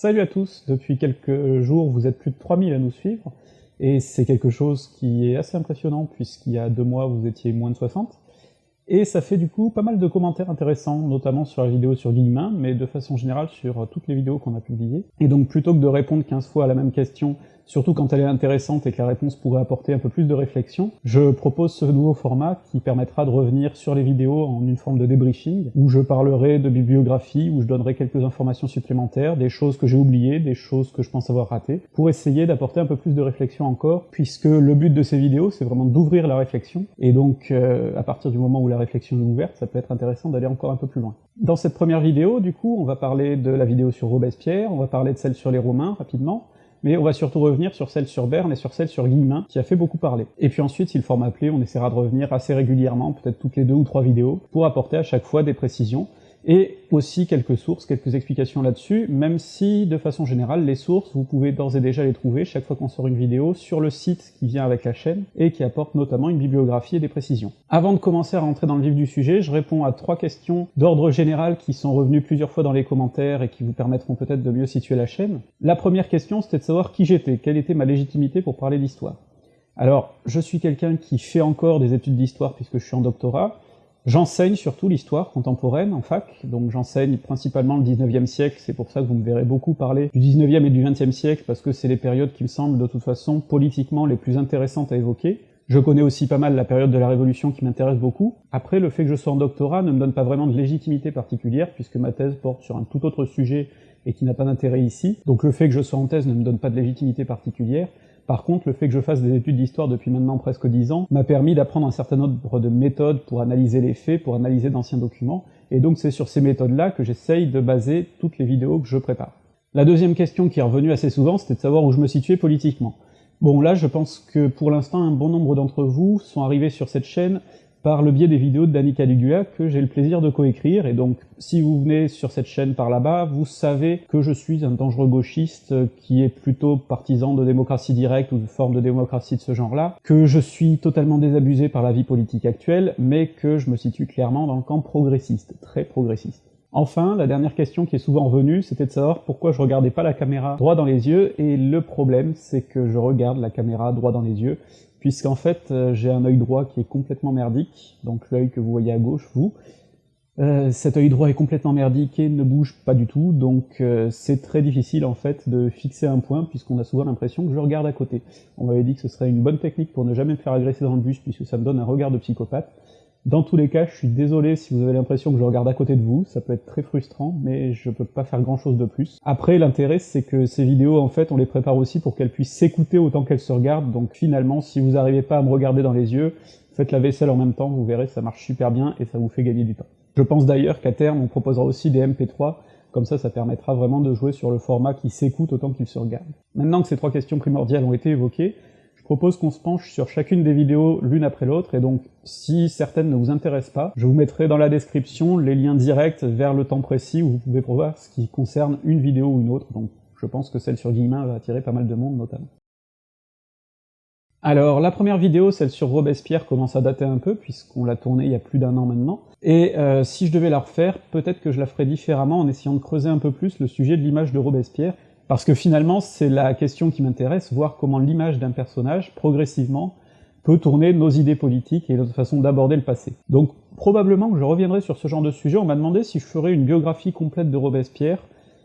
Salut à tous Depuis quelques jours, vous êtes plus de 3000 à nous suivre, et c'est quelque chose qui est assez impressionnant, puisqu'il y a deux mois, vous étiez moins de 60. Et ça fait du coup pas mal de commentaires intéressants, notamment sur la vidéo sur Guillemin, mais de façon générale sur toutes les vidéos qu'on a publiées. Et donc plutôt que de répondre 15 fois à la même question surtout quand elle est intéressante et que la réponse pourrait apporter un peu plus de réflexion, je propose ce nouveau format qui permettra de revenir sur les vidéos en une forme de débriefing, où je parlerai de bibliographie, où je donnerai quelques informations supplémentaires, des choses que j'ai oubliées, des choses que je pense avoir ratées, pour essayer d'apporter un peu plus de réflexion encore, puisque le but de ces vidéos, c'est vraiment d'ouvrir la réflexion, et donc euh, à partir du moment où la réflexion ouverte, ça peut être intéressant d'aller encore un peu plus loin. Dans cette première vidéo, du coup, on va parler de la vidéo sur Robespierre, on va parler de celle sur les Romains, rapidement, mais on va surtout revenir sur celle sur Berne et sur celle sur Guillemin, qui a fait beaucoup parler. Et puis ensuite, si le format plaît, on essaiera de revenir assez régulièrement, peut-être toutes les deux ou trois vidéos, pour apporter à chaque fois des précisions, et aussi quelques sources, quelques explications là-dessus, même si, de façon générale, les sources, vous pouvez d'ores et déjà les trouver chaque fois qu'on sort une vidéo sur le site qui vient avec la chaîne, et qui apporte notamment une bibliographie et des précisions. Avant de commencer à rentrer dans le vif du sujet, je réponds à trois questions d'ordre général qui sont revenues plusieurs fois dans les commentaires et qui vous permettront peut-être de mieux situer la chaîne. La première question, c'était de savoir qui j'étais, quelle était ma légitimité pour parler d'histoire. Alors, je suis quelqu'un qui fait encore des études d'histoire puisque je suis en doctorat, J'enseigne surtout l'histoire contemporaine en fac, donc j'enseigne principalement le 19e siècle, c'est pour ça que vous me verrez beaucoup parler du 19e et du 20e siècle, parce que c'est les périodes qui me semblent de toute façon politiquement les plus intéressantes à évoquer. Je connais aussi pas mal la période de la Révolution qui m'intéresse beaucoup. Après, le fait que je sois en doctorat ne me donne pas vraiment de légitimité particulière, puisque ma thèse porte sur un tout autre sujet et qui n'a pas d'intérêt ici. Donc le fait que je sois en thèse ne me donne pas de légitimité particulière. Par contre, le fait que je fasse des études d'histoire depuis maintenant presque dix ans m'a permis d'apprendre un certain nombre de méthodes pour analyser les faits, pour analyser d'anciens documents, et donc c'est sur ces méthodes-là que j'essaye de baser toutes les vidéos que je prépare. La deuxième question qui est revenue assez souvent, c'était de savoir où je me situais politiquement. Bon là, je pense que pour l'instant, un bon nombre d'entre vous sont arrivés sur cette chaîne par le biais des vidéos de Danny que j'ai le plaisir de coécrire, et donc si vous venez sur cette chaîne par là-bas, vous savez que je suis un dangereux gauchiste qui est plutôt partisan de démocratie directe ou de forme de démocratie de ce genre-là, que je suis totalement désabusé par la vie politique actuelle, mais que je me situe clairement dans le camp progressiste, très progressiste. Enfin, la dernière question qui est souvent revenue, c'était de savoir pourquoi je regardais pas la caméra droit dans les yeux, et le problème, c'est que je regarde la caméra droit dans les yeux, puisqu'en fait euh, j'ai un œil droit qui est complètement merdique, donc l'œil que vous voyez à gauche, vous. Euh, cet œil droit est complètement merdique et ne bouge pas du tout, donc euh, c'est très difficile en fait de fixer un point, puisqu'on a souvent l'impression que je regarde à côté. On m'avait dit que ce serait une bonne technique pour ne jamais me faire agresser dans le bus, puisque ça me donne un regard de psychopathe. Dans tous les cas, je suis désolé si vous avez l'impression que je regarde à côté de vous, ça peut être très frustrant, mais je peux pas faire grand chose de plus. Après, l'intérêt, c'est que ces vidéos, en fait, on les prépare aussi pour qu'elles puissent s'écouter autant qu'elles se regardent, donc finalement, si vous n'arrivez pas à me regarder dans les yeux, faites la vaisselle en même temps, vous verrez, ça marche super bien et ça vous fait gagner du temps. Je pense d'ailleurs qu'à terme, on proposera aussi des MP3, comme ça, ça permettra vraiment de jouer sur le format qui s'écoute autant qu'il se regarde. Maintenant que ces trois questions primordiales ont été évoquées, propose qu'on se penche sur chacune des vidéos l'une après l'autre, et donc si certaines ne vous intéressent pas, je vous mettrai dans la description les liens directs vers le temps précis où vous pouvez voir ce qui concerne une vidéo ou une autre, donc je pense que celle sur Guillemin va attirer pas mal de monde notamment. Alors, la première vidéo, celle sur Robespierre, commence à dater un peu, puisqu'on l'a tournée il y a plus d'un an maintenant, et euh, si je devais la refaire, peut-être que je la ferais différemment en essayant de creuser un peu plus le sujet de l'image de Robespierre, parce que finalement, c'est la question qui m'intéresse, voir comment l'image d'un personnage, progressivement, peut tourner nos idées politiques et notre façon d'aborder le passé. Donc probablement que je reviendrai sur ce genre de sujet, on m'a demandé si je ferais une biographie complète de Robespierre,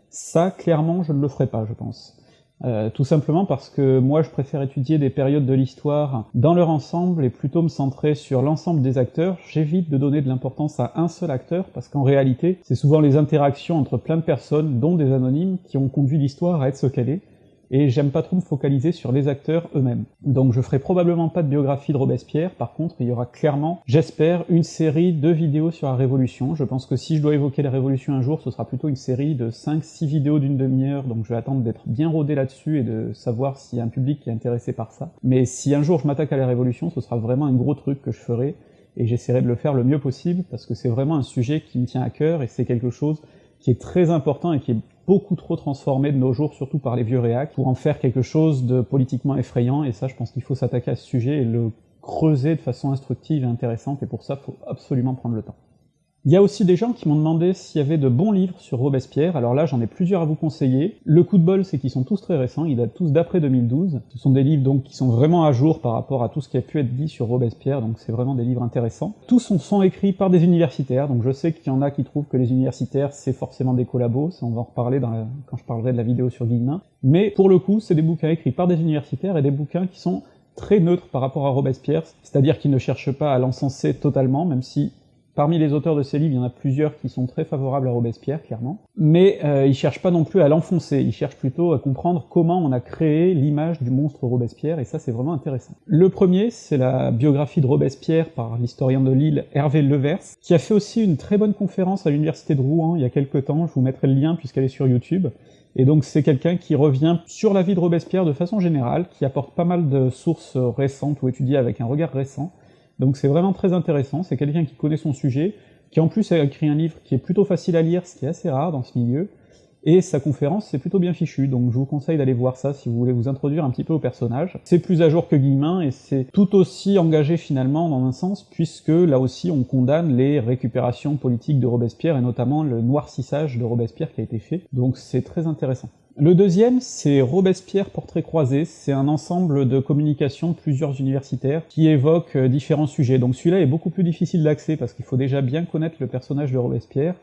ça, clairement, je ne le ferai pas, je pense. Euh, tout simplement parce que moi je préfère étudier des périodes de l'histoire dans leur ensemble et plutôt me centrer sur l'ensemble des acteurs, j'évite de donner de l'importance à un seul acteur, parce qu'en réalité, c'est souvent les interactions entre plein de personnes, dont des anonymes, qui ont conduit l'histoire à être ce qu'elle est, et j'aime pas trop me focaliser sur les acteurs eux-mêmes. Donc je ferai probablement pas de biographie de Robespierre, par contre il y aura clairement, j'espère, une série de vidéos sur la Révolution. Je pense que si je dois évoquer la Révolution un jour, ce sera plutôt une série de 5-6 vidéos d'une demi-heure, donc je vais attendre d'être bien rodé là-dessus et de savoir s'il y a un public qui est intéressé par ça. Mais si un jour je m'attaque à la Révolution, ce sera vraiment un gros truc que je ferai, et j'essaierai de le faire le mieux possible, parce que c'est vraiment un sujet qui me tient à cœur, et c'est quelque chose qui est très important et qui est beaucoup trop transformé de nos jours, surtout par les vieux réacs, pour en faire quelque chose de politiquement effrayant, et ça je pense qu'il faut s'attaquer à ce sujet et le creuser de façon instructive et intéressante, et pour ça, il faut absolument prendre le temps. Il y a aussi des gens qui m'ont demandé s'il y avait de bons livres sur Robespierre, alors là j'en ai plusieurs à vous conseiller. Le coup de bol c'est qu'ils sont tous très récents, ils datent tous d'après 2012. Ce sont des livres donc qui sont vraiment à jour par rapport à tout ce qui a pu être dit sur Robespierre, donc c'est vraiment des livres intéressants. Tous sont, sont écrits par des universitaires, donc je sais qu'il y en a qui trouvent que les universitaires c'est forcément des collabos, ça on va en reparler quand je parlerai de la vidéo sur Guillemin, mais pour le coup c'est des bouquins écrits par des universitaires et des bouquins qui sont très neutres par rapport à Robespierre, c'est-à-dire qu'ils ne cherchent pas à l'encenser totalement, même si Parmi les auteurs de ces livres, il y en a plusieurs qui sont très favorables à Robespierre, clairement, mais euh, ils cherchent pas non plus à l'enfoncer, ils cherchent plutôt à comprendre comment on a créé l'image du monstre Robespierre, et ça c'est vraiment intéressant. Le premier, c'est la biographie de Robespierre par l'historien de Lille Hervé Levers, qui a fait aussi une très bonne conférence à l'université de Rouen il y a quelques temps, je vous mettrai le lien puisqu'elle est sur YouTube, et donc c'est quelqu'un qui revient sur la vie de Robespierre de façon générale, qui apporte pas mal de sources récentes ou étudiées avec un regard récent, donc c'est vraiment très intéressant, c'est quelqu'un qui connaît son sujet, qui en plus a écrit un livre qui est plutôt facile à lire, ce qui est assez rare dans ce milieu, et sa conférence c'est plutôt bien fichu, donc je vous conseille d'aller voir ça si vous voulez vous introduire un petit peu au personnage. C'est plus à jour que Guillemin, et c'est tout aussi engagé finalement dans un sens, puisque là aussi on condamne les récupérations politiques de Robespierre, et notamment le noircissage de Robespierre qui a été fait, donc c'est très intéressant. Le deuxième, c'est Robespierre Portrait croisé, c'est un ensemble de communications de plusieurs universitaires qui évoquent euh, différents sujets. Donc celui-là est beaucoup plus difficile d'accès parce qu'il faut déjà bien connaître le personnage de Robespierre,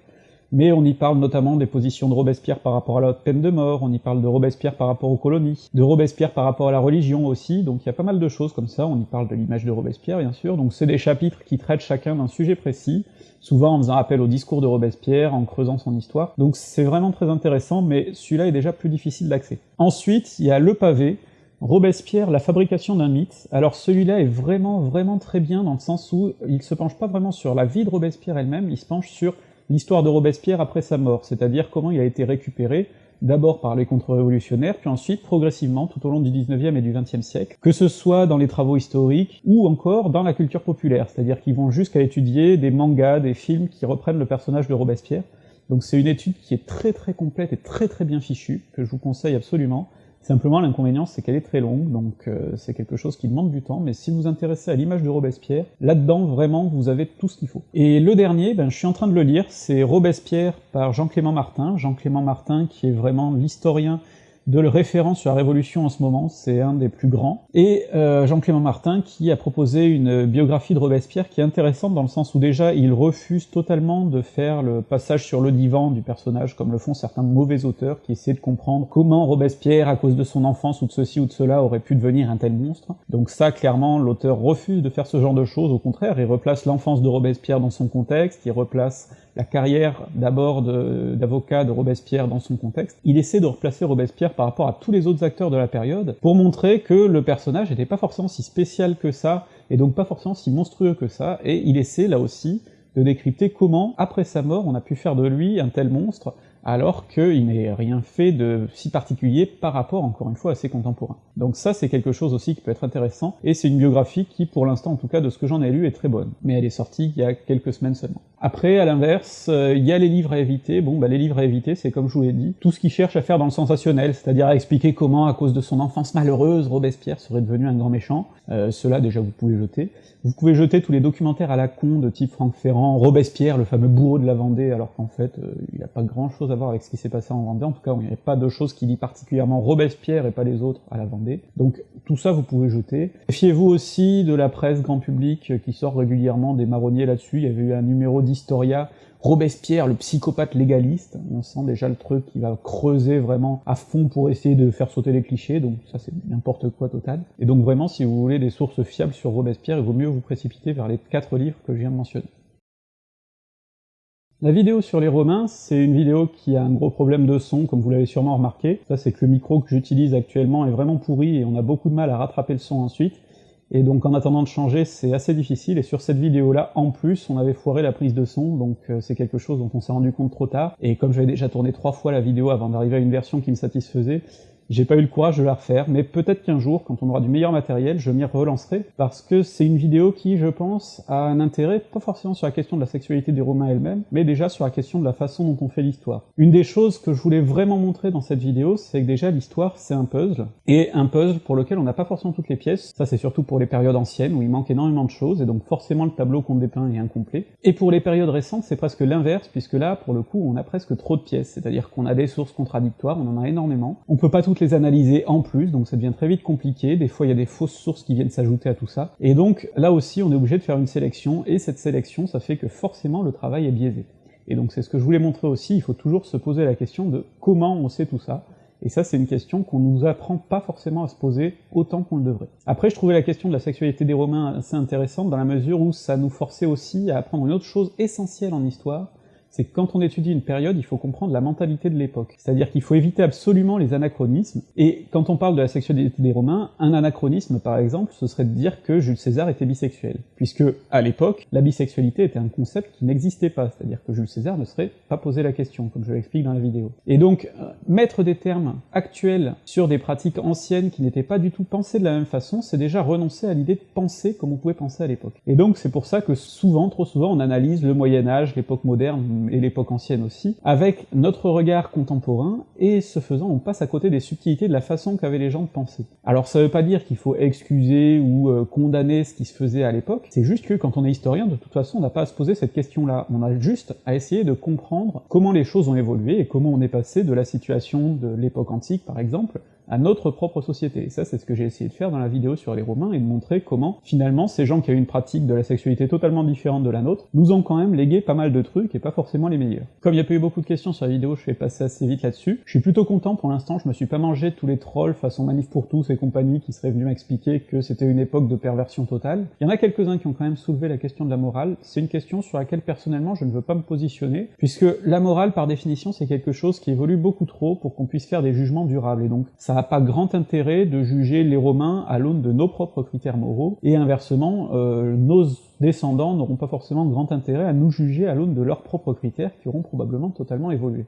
mais on y parle notamment des positions de Robespierre par rapport à la peine de mort, on y parle de Robespierre par rapport aux colonies, de Robespierre par rapport à la religion aussi, donc il y a pas mal de choses comme ça, on y parle de l'image de Robespierre bien sûr, donc c'est des chapitres qui traitent chacun d'un sujet précis, souvent en faisant appel au discours de Robespierre, en creusant son histoire, donc c'est vraiment très intéressant, mais celui-là est déjà plus difficile d'accès. Ensuite, il y a Le Pavé, Robespierre, la fabrication d'un mythe. Alors celui-là est vraiment vraiment très bien dans le sens où il se penche pas vraiment sur la vie de Robespierre elle-même, il se penche sur l'histoire de Robespierre après sa mort, c'est-à-dire comment il a été récupéré, d'abord par les contre-révolutionnaires, puis ensuite progressivement tout au long du 19e et du 20e siècle, que ce soit dans les travaux historiques ou encore dans la culture populaire, c'est-à-dire qu'ils vont jusqu'à étudier des mangas, des films qui reprennent le personnage de Robespierre. Donc c'est une étude qui est très très complète et très très bien fichue, que je vous conseille absolument, Simplement, l'inconvénient, c'est qu'elle est très longue, donc euh, c'est quelque chose qui demande du temps, mais si vous vous intéressez à l'image de Robespierre, là-dedans, vraiment, vous avez tout ce qu'il faut. Et le dernier, ben, je suis en train de le lire, c'est Robespierre par Jean-Clément Martin, Jean-Clément Martin qui est vraiment l'historien de le référent sur la Révolution en ce moment, c'est un des plus grands, et euh, Jean-Clément Martin qui a proposé une biographie de Robespierre qui est intéressante dans le sens où déjà il refuse totalement de faire le passage sur le divan du personnage comme le font certains mauvais auteurs qui essaient de comprendre comment Robespierre, à cause de son enfance ou de ceci ou de cela, aurait pu devenir un tel monstre. Donc ça, clairement, l'auteur refuse de faire ce genre de choses, au contraire, il replace l'enfance de Robespierre dans son contexte, il replace la carrière d'abord d'avocat de, Robespierre dans son contexte, il essaie de replacer Robespierre par rapport à tous les autres acteurs de la période, pour montrer que le personnage n'était pas forcément si spécial que ça, et donc pas forcément si monstrueux que ça, et il essaie là aussi de décrypter comment, après sa mort, on a pu faire de lui un tel monstre, alors qu'il n'est rien fait de si particulier par rapport, encore une fois, à ses contemporains. Donc ça, c'est quelque chose aussi qui peut être intéressant, et c'est une biographie qui, pour l'instant, en tout cas, de ce que j'en ai lu, est très bonne. Mais elle est sortie il y a quelques semaines seulement. Après, à l'inverse, euh, il y a les livres à éviter. Bon, bah les livres à éviter, c'est comme je vous l'ai dit, tout ce qui cherche à faire dans le sensationnel, c'est-à-dire à expliquer comment, à cause de son enfance malheureuse, Robespierre serait devenu un grand méchant. Euh, Cela, déjà, vous pouvez jeter. Vous pouvez jeter tous les documentaires à la con de type Franck Ferrand, Robespierre, le fameux bourreau de la Vendée, alors qu'en fait, euh, il n'y a pas grand-chose à voir avec ce qui s'est passé en Vendée. En tout cas, il n'y avait pas de choses qui lit particulièrement Robespierre et pas les autres à la Vendée. Donc, tout ça, vous pouvez jeter. Méfiez-vous aussi de la presse grand public qui sort régulièrement des marronniers là-dessus. Il y avait eu un numéro d'Historia, Robespierre, le psychopathe légaliste, on sent déjà le truc qui va creuser vraiment à fond pour essayer de faire sauter les clichés, donc ça c'est n'importe quoi total. Et donc vraiment, si vous voulez des sources fiables sur Robespierre, il vaut mieux vous précipiter vers les quatre livres que je viens de mentionner. La vidéo sur les Romains, c'est une vidéo qui a un gros problème de son, comme vous l'avez sûrement remarqué. Ça, c'est que le micro que j'utilise actuellement est vraiment pourri et on a beaucoup de mal à rattraper le son ensuite. Et donc en attendant de changer, c'est assez difficile, et sur cette vidéo-là, en plus, on avait foiré la prise de son, donc euh, c'est quelque chose dont on s'est rendu compte trop tard, et comme j'avais déjà tourné trois fois la vidéo avant d'arriver à une version qui me satisfaisait, J'ai pas eu le courage de la refaire, mais peut-être qu'un jour, quand on aura du meilleur matériel, je m'y relancerai, parce que c'est une vidéo qui, je pense, a un intérêt, pas forcément sur la question de la sexualité des Romains elle-même, mais déjà sur la question de la façon dont on fait l'histoire. Une des choses que je voulais vraiment montrer dans cette vidéo, c'est que déjà l'histoire, c'est un puzzle, et un puzzle pour lequel on n'a pas forcément toutes les pièces, ça c'est surtout pour les périodes anciennes, où il manque énormément de choses, et donc forcément le tableau qu'on dépeint est incomplet. Et pour les périodes récentes, c'est presque l'inverse, puisque là, pour le coup, on a presque trop de pièces, c'est-à-dire qu'on a des sources contradictoires, on en a énormément. On peut pas toutes les analyser en plus, donc ça devient très vite compliqué, des fois il y a des fausses sources qui viennent s'ajouter à tout ça, et donc là aussi on est obligé de faire une sélection, et cette sélection, ça fait que forcément le travail est biaisé. Et donc c'est ce que je voulais montrer aussi, il faut toujours se poser la question de comment on sait tout ça, et ça, c'est une question qu'on nous apprend pas forcément à se poser autant qu'on le devrait. Après, je trouvais la question de la sexualité des Romains assez intéressante dans la mesure où ça nous forçait aussi à apprendre une autre chose essentielle en histoire, c'est que quand on étudie une période, il faut comprendre la mentalité de l'époque. C'est-à-dire qu'il faut éviter absolument les anachronismes, et quand on parle de la sexualité des Romains, un anachronisme par exemple, ce serait de dire que Jules César était bisexuel, puisque à l'époque, la bisexualité était un concept qui n'existait pas, c'est-à-dire que Jules César ne serait pas posé la question, comme je l'explique dans la vidéo. Et donc, euh, mettre des termes actuels sur des pratiques anciennes qui n'étaient pas du tout pensées de la même façon, c'est déjà renoncer à l'idée de penser comme on pouvait penser à l'époque. Et donc c'est pour ça que souvent, trop souvent, on analyse le Moyen-Âge, l'époque moderne, et l'époque ancienne aussi, avec notre regard contemporain, et ce faisant, on passe à côté des subtilités de la façon qu'avaient les gens de penser. Alors ça veut pas dire qu'il faut excuser ou euh, condamner ce qui se faisait à l'époque, c'est juste que quand on est historien, de toute façon, on n'a pas à se poser cette question-là, on a juste à essayer de comprendre comment les choses ont évolué et comment on est passé de la situation de l'époque antique, par exemple, à notre propre société. Et ça, c'est ce que j'ai essayé de faire dans la vidéo sur les Romains, et de montrer comment, finalement, ces gens qui avaient une pratique de la sexualité totalement différente de la nôtre, nous ont quand même légué pas mal de trucs, et pas forcément les meilleurs. Comme il n'y a pas eu beaucoup de questions sur la vidéo, je vais passer assez vite là-dessus. Je suis plutôt content pour l'instant, je me suis pas mangé tous les trolls façon Manif pour tous et compagnie qui seraient venus m'expliquer que c'était une époque de perversion totale. Il y en a quelques-uns qui ont quand même soulevé la question de la morale, c'est une question sur laquelle personnellement je ne veux pas me positionner, puisque la morale par définition c'est quelque chose qui évolue beaucoup trop pour qu'on puisse faire des jugements durables, et donc ça pas grand intérêt de juger les Romains à l'aune de nos propres critères moraux, et inversement, euh, nos descendants n'auront pas forcément grand intérêt à nous juger à l'aune de leurs propres critères qui auront probablement totalement évolué.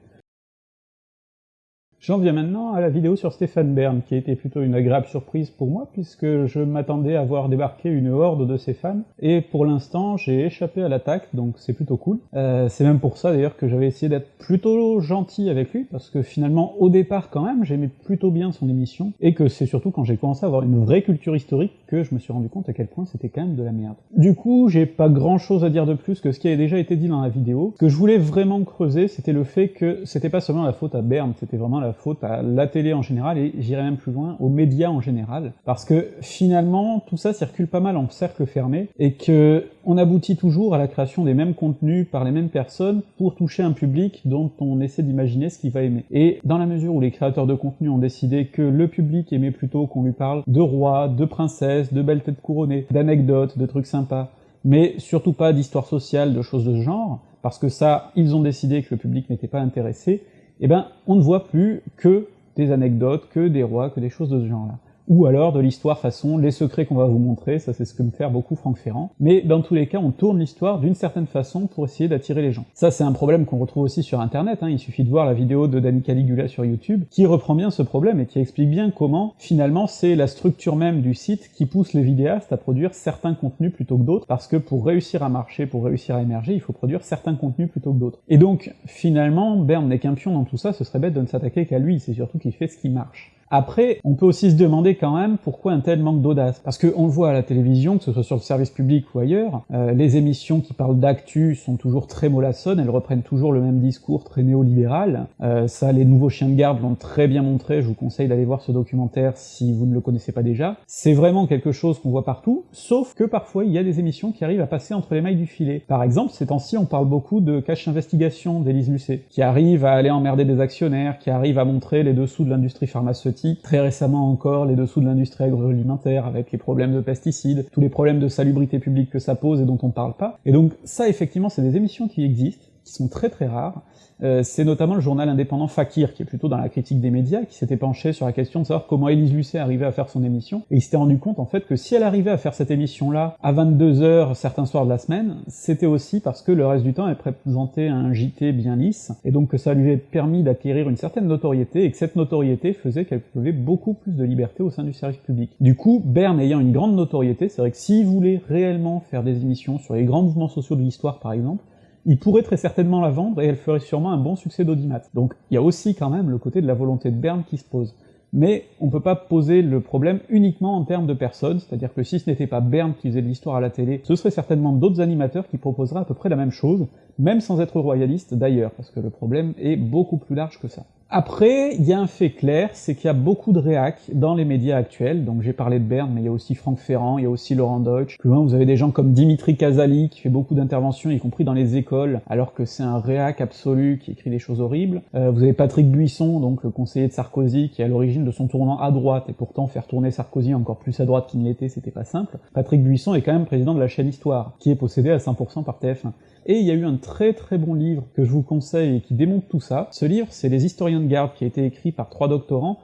J'en viens maintenant à la vidéo sur Stéphane Bern, qui a été plutôt une agréable surprise pour moi, puisque je m'attendais à voir débarquer une horde de ses fans, et pour l'instant j'ai échappé à l'attaque, donc c'est plutôt cool. Euh, c'est même pour ça d'ailleurs que j'avais essayé d'être plutôt gentil avec lui, parce que finalement au départ quand même j'aimais plutôt bien son émission, et que c'est surtout quand j'ai commencé à avoir une vraie culture historique que je me suis rendu compte à quel point c'était quand même de la merde. Du coup j'ai pas grand chose à dire de plus que ce qui avait déjà été dit dans la vidéo. Ce que je voulais vraiment creuser c'était le fait que c'était pas seulement la faute à Bern, c'était vraiment la faute à la télé en général, et j'irai même plus loin, aux médias en général, parce que finalement, tout ça circule pas mal en cercle fermé, et que on aboutit toujours à la création des mêmes contenus par les mêmes personnes pour toucher un public dont on essaie d'imaginer ce qu'il va aimer. Et dans la mesure où les créateurs de contenu ont décidé que le public aimait plutôt qu'on lui parle de rois, de princesses, de belles têtes couronnées, d'anecdotes, de trucs sympas, mais surtout pas d'histoire sociale, de choses de ce genre, parce que ça, ils ont décidé que le public n'était pas intéressé, eh ben, on ne voit plus que des anecdotes, que des rois, que des choses de ce genre-là ou alors de l'histoire façon les secrets qu'on va vous montrer, ça c'est ce que me fait beaucoup Franck Ferrand, mais dans tous les cas on tourne l'histoire d'une certaine façon pour essayer d'attirer les gens. Ça c'est un problème qu'on retrouve aussi sur internet, hein. il suffit de voir la vidéo de Danny Caligula sur YouTube, qui reprend bien ce problème et qui explique bien comment finalement c'est la structure même du site qui pousse les vidéastes à produire certains contenus plutôt que d'autres, parce que pour réussir à marcher, pour réussir à émerger, il faut produire certains contenus plutôt que d'autres. Et donc finalement, Berne n'est qu'un pion dans tout ça, ce serait bête de ne s'attaquer qu'à lui, c'est surtout qu'il fait ce qui marche. Après, on peut aussi se demander quand même pourquoi un tel manque d'audace. Parce qu'on le voit à la télévision, que ce soit sur le service public ou ailleurs, euh, les émissions qui parlent d'actu sont toujours très mollassonnes, elles reprennent toujours le même discours très néolibéral. Euh, ça, les nouveaux chiens de garde l'ont très bien montré, je vous conseille d'aller voir ce documentaire si vous ne le connaissez pas déjà. C'est vraiment quelque chose qu'on voit partout, sauf que parfois il y a des émissions qui arrivent à passer entre les mailles du filet. Par exemple, ces temps-ci, on parle beaucoup de Cache Investigation d'Élise Lucet, qui arrive à aller emmerder des actionnaires, qui arrive à montrer les dessous de l'industrie pharmaceutique très récemment encore les dessous de l'industrie agroalimentaire avec les problèmes de pesticides, tous les problèmes de salubrité publique que ça pose et dont on parle pas. Et donc ça effectivement c'est des émissions qui existent, qui sont très très rares. Euh, c'est notamment le journal indépendant Fakir, qui est plutôt dans la critique des médias, qui s'était penché sur la question de savoir comment Élise Lucet arrivait à faire son émission, et il s'était rendu compte en fait que si elle arrivait à faire cette émission-là à 22h certains soirs de la semaine, c'était aussi parce que le reste du temps elle présentait un JT bien lisse, et donc que ça lui avait permis d'acquérir une certaine notoriété, et que cette notoriété faisait qu'elle pouvait beaucoup plus de liberté au sein du service public. Du coup, Berne ayant une grande notoriété, c'est vrai que s'il voulait réellement faire des émissions sur les grands mouvements sociaux de l'histoire par exemple, il pourrait très certainement la vendre et elle ferait sûrement un bon succès d'audimat. Donc il y a aussi quand même le côté de la volonté de Berne qui se pose. Mais on peut pas poser le problème uniquement en termes de personnes, c'est-à-dire que si ce n'était pas Berne qui faisait de l'histoire à la télé, ce serait certainement d'autres animateurs qui proposeraient à peu près la même chose, même sans être royalistes d'ailleurs, parce que le problème est beaucoup plus large que ça. Après, il y a un fait clair, c'est qu'il y a beaucoup de réacs dans les médias actuels, donc j'ai parlé de Berne, mais il y a aussi Franck Ferrand, il y a aussi Laurent Deutsch, plus loin vous avez des gens comme Dimitri Casali, qui fait beaucoup d'interventions, y compris dans les écoles, alors que c'est un réac absolu qui écrit des choses horribles. Euh, vous avez Patrick Buisson, donc le conseiller de Sarkozy, qui est à l'origine de son tournant à droite, et pourtant faire tourner Sarkozy encore plus à droite qu'il ne l'était, c'était pas simple. Patrick Buisson est quand même président de la chaîne Histoire, qui est possédé à 100% par TF1. Et il y a eu un très très bon livre que je vous conseille et qui démontre tout ça. Ce livre, c'est Les historiens de garde, qui a été écrit par trois doctorants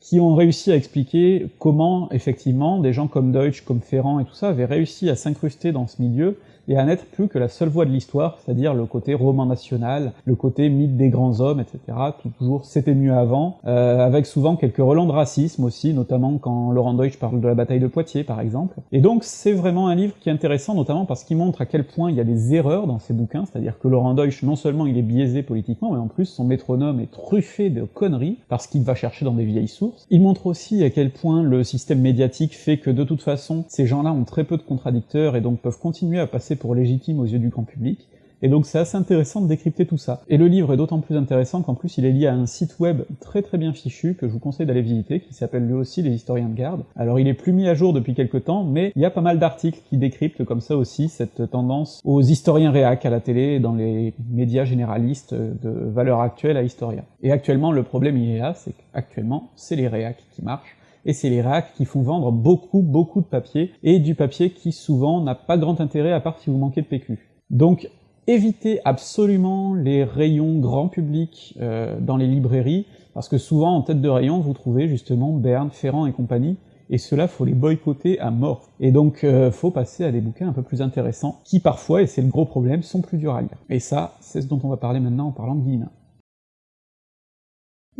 qui ont réussi à expliquer comment, effectivement, des gens comme Deutsch, comme Ferrand et tout ça avaient réussi à s'incruster dans ce milieu et à n'être plus que la seule voie de l'histoire, c'est-à-dire le côté roman national, le côté mythe des grands hommes, etc. toujours c'était mieux avant, euh, avec souvent quelques relents de racisme aussi, notamment quand Laurent Deutsch parle de la bataille de Poitiers par exemple. Et donc c'est vraiment un livre qui est intéressant, notamment parce qu'il montre à quel point il y a des erreurs dans ses bouquins, c'est-à-dire que Laurent Deutsch, non seulement il est biaisé politiquement, mais en plus son métronome est truffé de conneries, parce qu'il va chercher dans des vieilles sources. Il montre aussi à quel point le système médiatique fait que de toute façon, ces gens-là ont très peu de contradicteurs et donc peuvent continuer à passer pour légitime aux yeux du grand public, et donc c'est assez intéressant de décrypter tout ça. Et le livre est d'autant plus intéressant qu'en plus il est lié à un site web très très bien fichu que je vous conseille d'aller visiter, qui s'appelle lui aussi Les Historiens de Garde. Alors il est plus mis à jour depuis quelques temps, mais il y a pas mal d'articles qui décryptent comme ça aussi cette tendance aux historiens réac à la télé et dans les médias généralistes de valeur actuelle à historiens. Et actuellement le problème il est là, c'est qu'actuellement c'est les réacs qui marchent, et c'est les racks qui font vendre beaucoup beaucoup de papier, et du papier qui souvent n'a pas grand intérêt à part si vous manquez de PQ. Donc évitez absolument les rayons grand public euh, dans les librairies, parce que souvent en tête de rayon vous trouvez justement Berne, Ferrand et compagnie, et cela faut les boycotter à mort. Et donc euh, faut passer à des bouquins un peu plus intéressants, qui parfois, et c'est le gros problème, sont plus durs à lire. Et ça, c'est ce dont on va parler maintenant en parlant de Guillemin.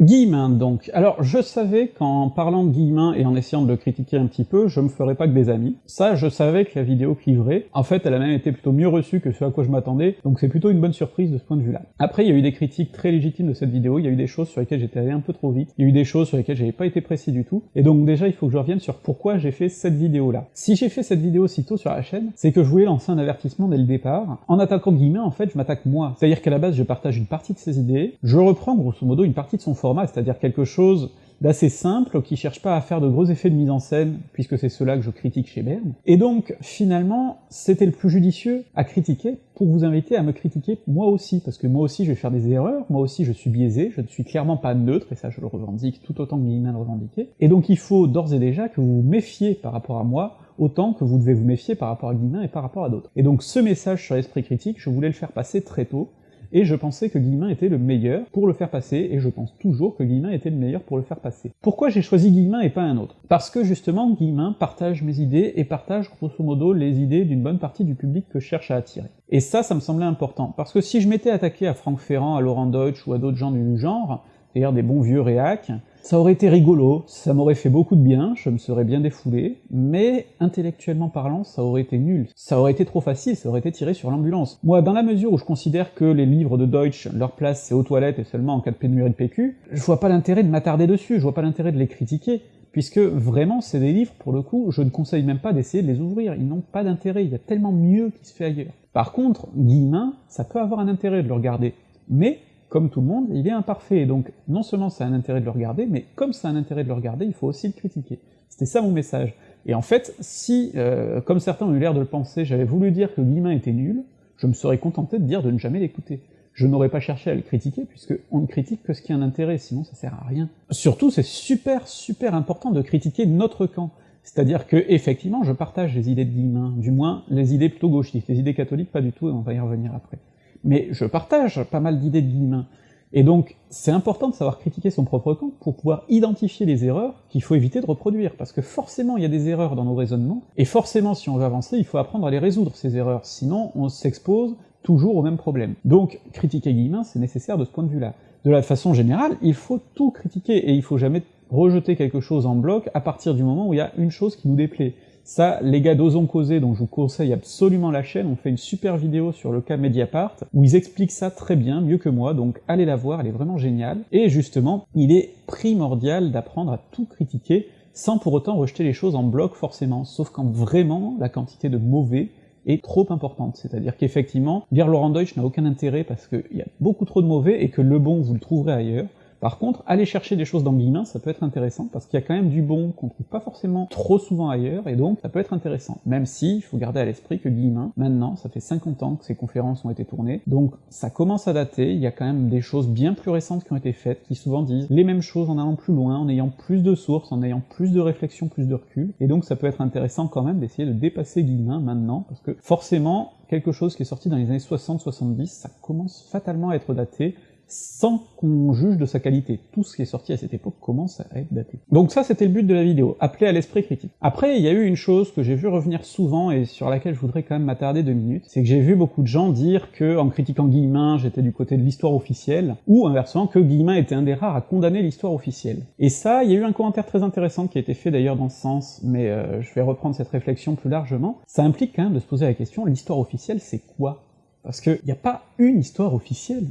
Guillemin, donc. Alors, je savais qu'en parlant de Guillemin et en essayant de le critiquer un petit peu, je me ferais pas que des amis. Ça, je savais que la vidéo cliverait. En fait, elle a même été plutôt mieux reçue que ce à quoi je m'attendais, donc c'est plutôt une bonne surprise de ce point de vue-là. Après, il y a eu des critiques très légitimes de cette vidéo, il y a eu des choses sur lesquelles j'étais allé un peu trop vite, il y a eu des choses sur lesquelles j'avais pas été précis du tout, et donc déjà, il faut que je revienne sur pourquoi j'ai fait cette vidéo-là. Si j'ai fait cette vidéo si tôt sur la chaîne, c'est que je voulais lancer un avertissement dès le départ. En attaquant Guillemin, en fait, je m'attaque moi. C'est-à-dire qu'à la base, je partage une partie de ses idées, je reprends grosso modo une partie de son c'est-à-dire quelque chose d'assez simple, qui cherche pas à faire de gros effets de mise en scène, puisque c'est cela que je critique chez Berne. Et donc, finalement, c'était le plus judicieux à critiquer pour vous inviter à me critiquer moi aussi, parce que moi aussi je vais faire des erreurs, moi aussi je suis biaisé, je ne suis clairement pas neutre, et ça je le revendique tout autant que Guillemin le revendiquait, et donc il faut d'ores et déjà que vous vous méfiez par rapport à moi, autant que vous devez vous méfier par rapport à Guillemin et par rapport à d'autres. Et donc ce message sur l'esprit critique, je voulais le faire passer très tôt, et je pensais que Guillemin était le meilleur pour le faire passer, et je pense toujours que Guillemin était le meilleur pour le faire passer. Pourquoi j'ai choisi Guillemin et pas un autre? Parce que justement, Guillemin partage mes idées, et partage grosso modo les idées d'une bonne partie du public que je cherche à attirer. Et ça, ça me semblait important, parce que si je m'étais attaqué à Franck Ferrand, à Laurent Deutsch ou à d'autres gens du genre, c'est-à-dire des bons vieux réacs, ça aurait été rigolo, ça m'aurait fait beaucoup de bien, je me serais bien défoulé, mais intellectuellement parlant, ça aurait été nul. Ça aurait été trop facile, ça aurait été tiré sur l'ambulance. Moi, dans la mesure où je considère que les livres de Deutsch, leur place c'est aux toilettes et seulement en cas de pénurie de PQ, je vois pas l'intérêt de m'attarder dessus, je vois pas l'intérêt de les critiquer, puisque vraiment c'est des livres, pour le coup, je ne conseille même pas d'essayer de les ouvrir, ils n'ont pas d'intérêt, il y a tellement mieux qui se fait ailleurs. Par contre, Guillemin, ça peut avoir un intérêt de le regarder, mais comme tout le monde, il est imparfait, donc non seulement ça a un intérêt de le regarder, mais comme ça a un intérêt de le regarder, il faut aussi le critiquer. C'était ça mon message. Et en fait, si, euh, comme certains ont eu l'air de le penser, j'avais voulu dire que Guillemin était nul, je me serais contenté de dire de ne jamais l'écouter. Je n'aurais pas cherché à le critiquer, puisque on ne critique que ce qui a un intérêt, sinon ça sert à rien. Surtout, c'est super super important de critiquer notre camp. C'est-à-dire que, effectivement, je partage les idées de Guillemin, du moins les idées plutôt gauchistes, les idées catholiques pas du tout, et on va y revenir après mais je partage pas mal d'idées de Guillemin. Et donc, c'est important de savoir critiquer son propre camp pour pouvoir identifier les erreurs qu'il faut éviter de reproduire, parce que forcément il y a des erreurs dans nos raisonnements, et forcément si on veut avancer, il faut apprendre à les résoudre, ces erreurs, sinon on s'expose toujours au même problème. Donc, critiquer Guillemin, c'est nécessaire de ce point de vue-là. De la façon générale, il faut tout critiquer, et il faut jamais rejeter quelque chose en bloc à partir du moment où il y a une chose qui nous déplaît. Ça, les gars d'Osons Causer, dont je vous conseille absolument la chaîne, ont fait une super vidéo sur le cas Mediapart, où ils expliquent ça très bien, mieux que moi, donc allez la voir, elle est vraiment géniale. Et justement, il est primordial d'apprendre à tout critiquer, sans pour autant rejeter les choses en bloc forcément, sauf quand vraiment la quantité de mauvais est trop importante. C'est-à-dire qu'effectivement, lire Laurent Deutsch n'a aucun intérêt parce qu'il y a beaucoup trop de mauvais et que le bon, vous le trouverez ailleurs. Par contre, aller chercher des choses dans Guillemin, ça peut être intéressant, parce qu'il y a quand même du bon qu'on trouve pas forcément trop souvent ailleurs, et donc ça peut être intéressant. Même si, il faut garder à l'esprit que Guillemin, maintenant, ça fait 50 ans que ces conférences ont été tournées, donc ça commence à dater, il y a quand même des choses bien plus récentes qui ont été faites, qui souvent disent les mêmes choses en allant plus loin, en ayant plus de sources, en ayant plus de réflexion, plus de recul, et donc ça peut être intéressant quand même d'essayer de dépasser Guillemin maintenant, parce que forcément, quelque chose qui est sorti dans les années 60-70, ça commence fatalement à être daté, sans qu'on juge de sa qualité. Tout ce qui est sorti à cette époque commence à être daté. Donc ça, c'était le but de la vidéo, appeler à l'esprit critique. Après, il y a eu une chose que j'ai vu revenir souvent, et sur laquelle je voudrais quand même m'attarder deux minutes, c'est que j'ai vu beaucoup de gens dire que, en critiquant Guillemin, j'étais du côté de l'histoire officielle, ou inversement, que Guillemin était un des rares à condamner l'histoire officielle. Et ça, il y a eu un commentaire très intéressant qui a été fait d'ailleurs dans ce sens, mais euh, je vais reprendre cette réflexion plus largement. Ça implique quand même de se poser la question, l'histoire officielle, c'est quoi? Parce qu'il n'y a pas une histoire officielle.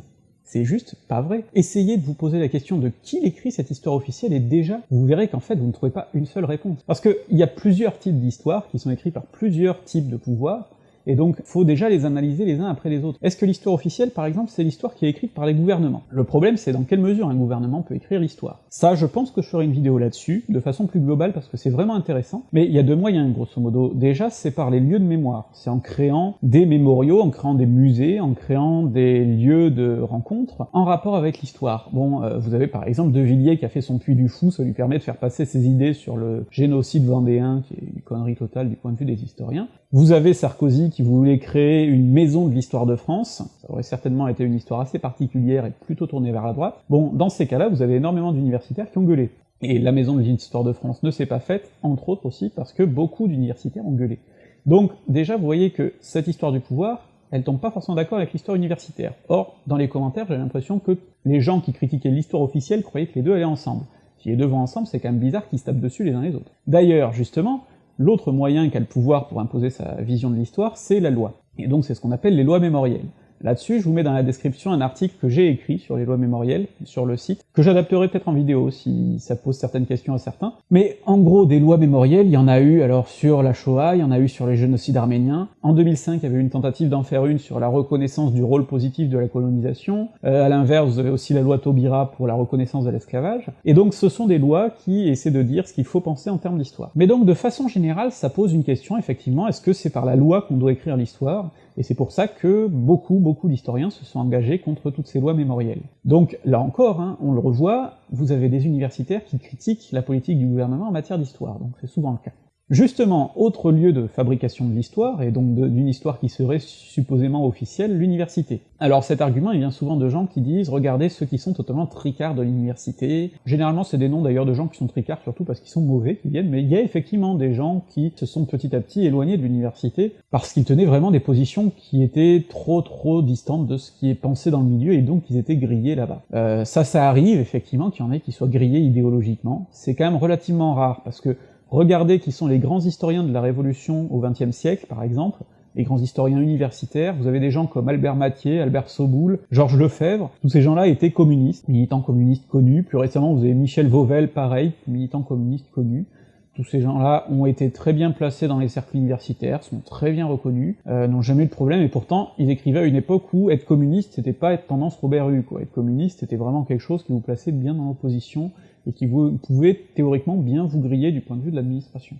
C'est juste pas vrai. Essayez de vous poser la question de qui écrit cette histoire officielle et déjà, vous verrez qu'en fait, vous ne trouvez pas une seule réponse. Parce qu'il y a plusieurs types d'histoires qui sont écrits par plusieurs types de pouvoirs, et donc faut déjà les analyser les uns après les autres. Est-ce que l'histoire officielle, par exemple, c'est l'histoire qui est écrite par les gouvernements? Le problème, c'est dans quelle mesure un gouvernement peut écrire l'histoire. Ça, je pense que je ferai une vidéo là-dessus, de façon plus globale, parce que c'est vraiment intéressant, mais il y a deux moyens, grosso modo. Déjà, c'est par les lieux de mémoire, c'est en créant des mémoriaux, en créant des musées, en créant des lieux de rencontres, en rapport avec l'histoire. Bon, euh, vous avez par exemple De Villiers qui a fait son Puits du Fou, ça lui permet de faire passer ses idées sur le génocide vendéen, qui est une connerie totale du point de vue des historiens. Vous avez Sarkozy qui voulait créer une maison de l'histoire de France, ça aurait certainement été une histoire assez particulière et plutôt tournée vers la droite. Bon, dans ces cas-là, vous avez énormément d'universitaires qui ont gueulé. Et la maison de l'histoire de France ne s'est pas faite, entre autres aussi parce que beaucoup d'universitaires ont gueulé. Donc déjà, vous voyez que cette histoire du pouvoir, elle tombe pas forcément d'accord avec l'histoire universitaire. Or, dans les commentaires, j'ai l'impression que les gens qui critiquaient l'histoire officielle croyaient que les deux allaient ensemble. Si les deux vont ensemble, c'est quand même bizarre qu'ils se tapent dessus les uns les autres. D'ailleurs, justement, L'autre moyen qu'a le pouvoir pour imposer sa vision de l'histoire, c'est la loi. Et donc c'est ce qu'on appelle les lois mémorielles. Là-dessus, je vous mets dans la description un article que j'ai écrit sur les lois mémorielles, sur le site, que j'adapterai peut-être en vidéo si ça pose certaines questions à certains. Mais en gros, des lois mémorielles, il y en a eu alors sur la Shoah, il y en a eu sur les génocides arméniens. En 2005, il y avait eu une tentative d'en faire une sur la reconnaissance du rôle positif de la colonisation. Euh, à l'inverse, vous avez aussi la loi Taubira pour la reconnaissance de l'esclavage. Et donc ce sont des lois qui essaient de dire ce qu'il faut penser en termes d'histoire. Mais donc de façon générale, ça pose une question, effectivement, est-ce que c'est par la loi qu'on doit écrire l'histoire? Et c'est pour ça que beaucoup, beaucoup d'historiens se sont engagés contre toutes ces lois mémorielles. Donc là encore, hein, on le revoit, vous avez des universitaires qui critiquent la politique du gouvernement en matière d'histoire, donc c'est souvent le cas. Justement, autre lieu de fabrication de l'histoire, et donc d'une histoire qui serait supposément officielle, l'université. Alors cet argument, il vient souvent de gens qui disent « regardez ceux qui sont totalement tricards de l'université ». Généralement, c'est des noms d'ailleurs de gens qui sont tricards surtout parce qu'ils sont mauvais, qui viennent, mais il y a effectivement des gens qui se sont petit à petit éloignés de l'université parce qu'ils tenaient vraiment des positions qui étaient trop trop distantes de ce qui est pensé dans le milieu, et donc ils étaient grillés là-bas. Euh, ça, ça arrive effectivement qu'il y en ait qui soient grillés idéologiquement, c'est quand même relativement rare, parce que Regardez qui sont les grands historiens de la Révolution au XXe siècle, par exemple, les grands historiens universitaires, vous avez des gens comme Albert Mathieu, Albert Soboul, Georges Lefebvre, tous ces gens-là étaient communistes, militants communistes connus, plus récemment vous avez Michel Vauvel, pareil, militant communiste connu, tous ces gens-là ont été très bien placés dans les cercles universitaires, sont très bien reconnus, euh, n'ont jamais eu de problème, et pourtant ils écrivaient à une époque où être communiste c'était pas être tendance Robert Hue, quoi. Être communiste c'était vraiment quelque chose qui vous plaçait bien dans l'opposition, et qui vous pouvait théoriquement bien vous griller du point de vue de l'administration.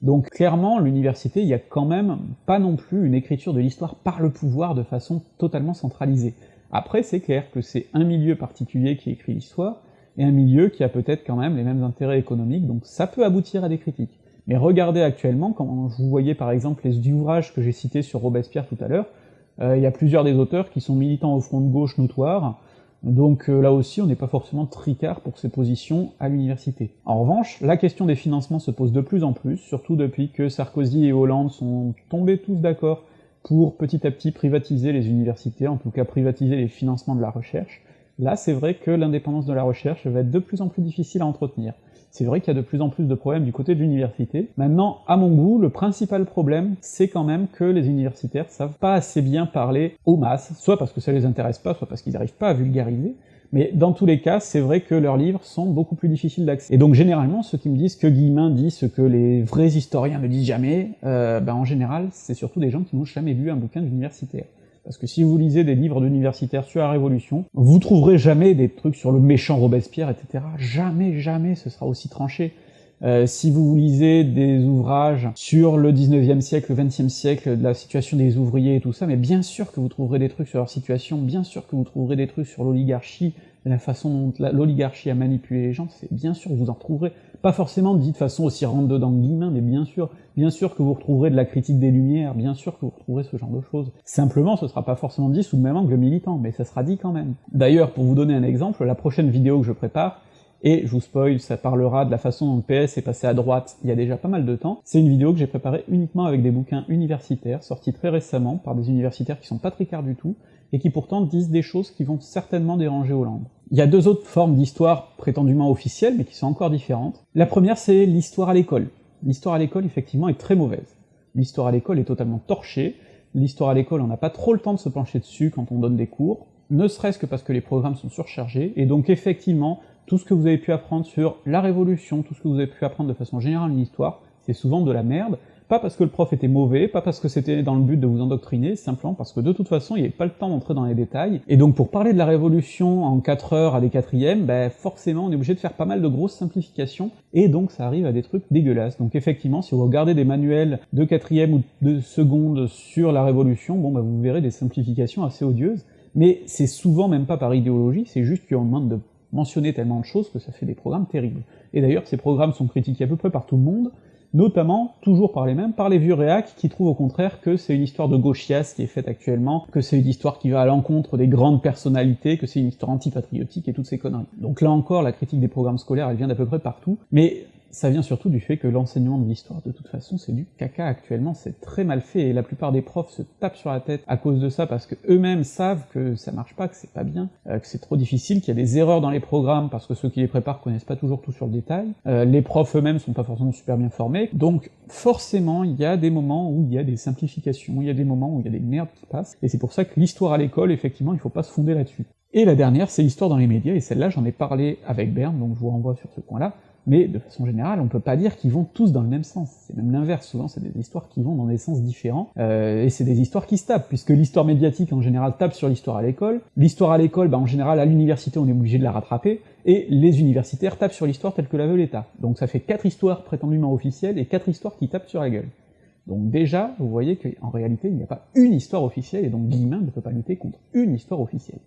Donc clairement, l'université, il y a quand même pas non plus une écriture de l'histoire par le pouvoir de façon totalement centralisée. Après, c'est clair que c'est un milieu particulier qui écrit l'histoire, et un milieu qui a peut-être quand même les mêmes intérêts économiques, donc ça peut aboutir à des critiques. Mais regardez actuellement, quand vous voyez par exemple les ouvrages que j'ai cités sur Robespierre tout à l'heure, Il y a plusieurs des auteurs qui sont militants au front de gauche notoire, donc euh, là aussi, on n'est pas forcément tricard pour ses positions à l'université. En revanche, la question des financements se pose de plus en plus, surtout depuis que Sarkozy et Hollande sont tombés tous d'accord pour petit à petit privatiser les universités, en tout cas privatiser les financements de la recherche. Là, c'est vrai que l'indépendance de la recherche va être de plus en plus difficile à entretenir. C'est vrai qu'il y a de plus en plus de problèmes du côté de l'université. Maintenant, à mon goût, le principal problème, c'est quand même que les universitaires savent pas assez bien parler aux masses, soit parce que ça les intéresse pas, soit parce qu'ils n'arrivent pas à vulgariser, mais dans tous les cas, c'est vrai que leurs livres sont beaucoup plus difficiles d'accès. Et donc généralement, ceux qui me disent que Guillemin dit ce que les vrais historiens ne disent jamais, euh, ben en général, c'est surtout des gens qui n'ont jamais lu un bouquin d'universitaire. Parce que si vous lisez des livres d'universitaires sur la Révolution, vous trouverez jamais des trucs sur le méchant Robespierre, etc. Jamais, jamais ce sera aussi tranché. Euh, si vous lisez des ouvrages sur le 19e siècle, le 20e siècle, de la situation des ouvriers et tout ça, mais bien sûr que vous trouverez des trucs sur leur situation, bien sûr que vous trouverez des trucs sur l'oligarchie, la façon dont l'oligarchie a manipulé les gens, c'est bien sûr vous en trouverez. Pas forcément dit de façon aussi rentre-dedans guillemin, mais bien sûr, bien sûr que vous retrouverez de la critique des Lumières, bien sûr que vous retrouverez ce genre de choses. Simplement, ce sera pas forcément dit sous le même angle militant, mais ça sera dit quand même. D'ailleurs, pour vous donner un exemple, la prochaine vidéo que je prépare, et je vous spoil, ça parlera de la façon dont le PS est passé à droite il y a déjà pas mal de temps. C'est une vidéo que j'ai préparée uniquement avec des bouquins universitaires, sortis très récemment par des universitaires qui sont pas tricards du tout, et qui pourtant disent des choses qui vont certainement déranger Hollande. Il y a deux autres formes d'histoire prétendument officielles, mais qui sont encore différentes. La première, c'est l'histoire à l'école. L'histoire à l'école, effectivement, est très mauvaise. L'histoire à l'école est totalement torchée, l'histoire à l'école, on n'a pas trop le temps de se pencher dessus quand on donne des cours, ne serait-ce que parce que les programmes sont surchargés, et donc effectivement, tout ce que vous avez pu apprendre sur la Révolution, tout ce que vous avez pu apprendre de façon générale en histoire, c'est souvent de la merde, pas parce que le prof était mauvais, pas parce que c'était dans le but de vous endoctriner, simplement parce que de toute façon, il n'y avait pas le temps d'entrer dans les détails, et donc pour parler de la Révolution en 4 heures à des quatrièmes, ben forcément on est obligé de faire pas mal de grosses simplifications, et donc ça arrive à des trucs dégueulasses. Donc effectivement, si vous regardez des manuels de quatrième ou de seconde sur la Révolution, bon ben vous verrez des simplifications assez odieuses, mais c'est souvent même pas par idéologie, c'est juste qu'on demande de mentionner tellement de choses que ça fait des programmes terribles. Et d'ailleurs, ces programmes sont critiqués à peu près par tout le monde, notamment, toujours par les mêmes, par les vieux réacs qui trouvent au contraire que c'est une histoire de gauchias qui est faite actuellement, que c'est une histoire qui va à l'encontre des grandes personnalités, que c'est une histoire antipatriotique et toutes ces conneries. Donc là encore, la critique des programmes scolaires, elle vient d'à peu près partout, mais ça vient surtout du fait que l'enseignement de l'histoire, de toute façon, c'est du caca actuellement, c'est très mal fait, et la plupart des profs se tapent sur la tête à cause de ça, parce que eux-mêmes savent que ça marche pas, que c'est pas bien, euh, que c'est trop difficile, qu'il y a des erreurs dans les programmes, parce que ceux qui les préparent connaissent pas toujours tout sur le détail, euh, les profs eux-mêmes sont pas forcément super bien formés, donc forcément, il y a des moments où il y a des simplifications, il y a des moments où il y a des merdes qui passent, et c'est pour ça que l'histoire à l'école, effectivement, il faut pas se fonder là-dessus. Et la dernière, c'est l'histoire dans les médias, et celle-là, j'en ai parlé avec Berne, donc je vous renvoie sur ce point-là, mais de façon générale, on peut pas dire qu'ils vont tous dans le même sens. C'est même l'inverse, souvent c'est des histoires qui vont dans des sens différents, euh, et c'est des histoires qui se tapent, puisque l'histoire médiatique en général tape sur l'histoire à l'école, l'histoire à l'école, bah, en général à l'université on est obligé de la rattraper, et les universitaires tapent sur l'histoire telle que la veut l'État. Donc ça fait quatre histoires prétendument officielles, et quatre histoires qui tapent sur la gueule. Donc déjà, vous voyez qu'en réalité, il n'y a pas une histoire officielle, et donc Guillemin ne peut pas lutter contre une histoire officielle,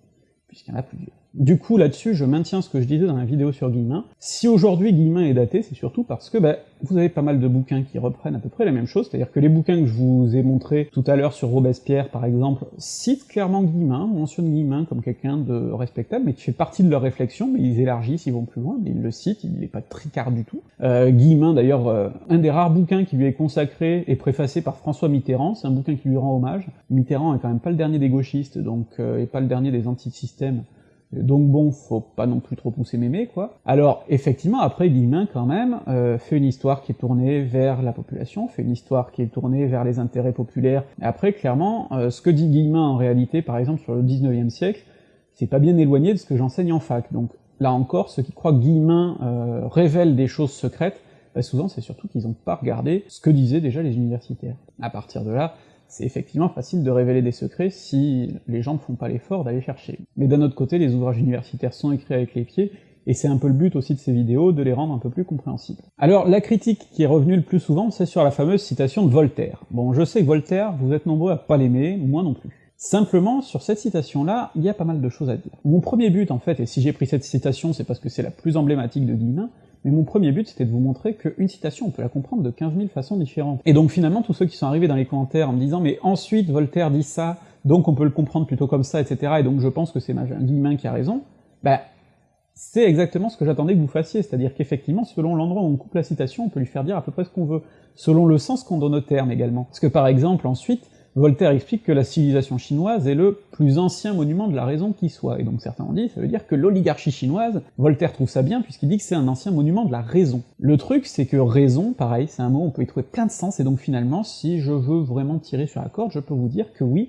puisqu'il y en a plusieurs. Du coup, là-dessus, je maintiens ce que je disais dans la vidéo sur Guillemin. Si aujourd'hui Guillemin est daté, c'est surtout parce que bah, vous avez pas mal de bouquins qui reprennent à peu près la même chose, c'est-à-dire que les bouquins que je vous ai montrés tout à l'heure sur Robespierre, par exemple, citent clairement Guillemin, mentionnent Guillemin comme quelqu'un de respectable, mais qui fait partie de leur réflexion, mais ils élargissent, ils vont plus loin, mais ils le citent, il n'est pas tricard du tout. Euh, Guillemin, d'ailleurs, euh, un des rares bouquins qui lui est consacré et préfacé par François Mitterrand, c'est un bouquin qui lui rend hommage. Mitterrand est quand même pas le dernier des gauchistes, donc, euh, et pas le dernier des anti-systèmes, donc bon, faut pas non plus trop pousser mémé, quoi. Alors, effectivement, après, Guillemin, quand même, euh, fait une histoire qui est tournée vers la population, fait une histoire qui est tournée vers les intérêts populaires. Et après, clairement, euh, ce que dit Guillemin, en réalité, par exemple, sur le 19e siècle, c'est pas bien éloigné de ce que j'enseigne en fac. Donc, là encore, ceux qui croient que Guillemin euh, révèle des choses secrètes, bah, souvent c'est surtout qu'ils n'ont pas regardé ce que disaient déjà les universitaires. À partir de là, c'est effectivement facile de révéler des secrets si les gens ne font pas l'effort d'aller chercher. Mais d'un autre côté, les ouvrages universitaires sont écrits avec les pieds, et c'est un peu le but aussi de ces vidéos, de les rendre un peu plus compréhensibles. Alors, la critique qui est revenue le plus souvent, c'est sur la fameuse citation de Voltaire. Bon, je sais que Voltaire, vous êtes nombreux à pas l'aimer, moi non plus. Simplement, sur cette citation-là, il y a pas mal de choses à dire. Mon premier but, en fait, et si j'ai pris cette citation, c'est parce que c'est la plus emblématique de Guillemin, mais mon premier but c'était de vous montrer qu'une citation, on peut la comprendre de 15 000 façons différentes. Et donc finalement, tous ceux qui sont arrivés dans les commentaires en me disant « mais ensuite Voltaire dit ça, donc on peut le comprendre plutôt comme ça, etc., et donc je pense que c'est Guillemin qui a raison, bah, c'est exactement ce que j'attendais que vous fassiez, c'est-à-dire qu'effectivement, selon l'endroit où on coupe la citation, on peut lui faire dire à peu près ce qu'on veut, selon le sens qu'on donne au terme également. Parce que par exemple, ensuite, Voltaire explique que la civilisation chinoise est le plus ancien monument de la raison qui soit, et donc certains ont dit, ça veut dire que l'oligarchie chinoise, Voltaire trouve ça bien puisqu'il dit que c'est un ancien monument de la raison. Le truc, c'est que raison, pareil, c'est un mot, on peut y trouver plein de sens, et donc finalement, si je veux vraiment tirer sur la corde, je peux vous dire que oui,